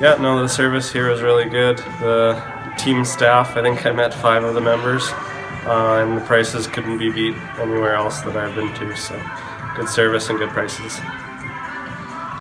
Yeah, no, the service here was really good. The team staff, I think I met five of the members, uh, and the prices couldn't be beat anywhere else that I've been to. So, good service and good prices.